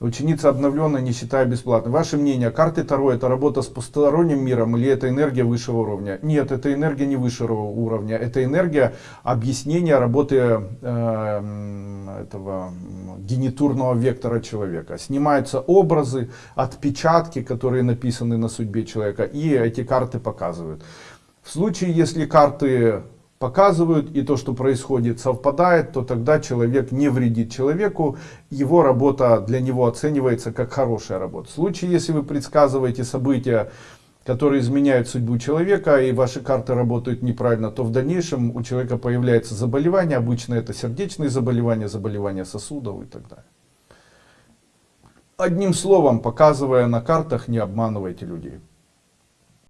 Ученица обновленная, не считая бесплатно. Ваше мнение, карты Таро это работа с посторонним миром или это энергия высшего уровня? Нет, это энергия не высшего уровня. Это энергия объяснения работы э, этого генитурного вектора человека. Снимаются образы, отпечатки, которые написаны на судьбе человека. И эти карты показывают. В случае, если карты показывают и то, что происходит, совпадает, то тогда человек не вредит человеку, его работа для него оценивается как хорошая работа. В случае, если вы предсказываете события, которые изменяют судьбу человека, и ваши карты работают неправильно, то в дальнейшем у человека появляется заболевание, обычно это сердечные заболевания, заболевания сосудов и так далее. Одним словом, показывая на картах, не обманывайте людей.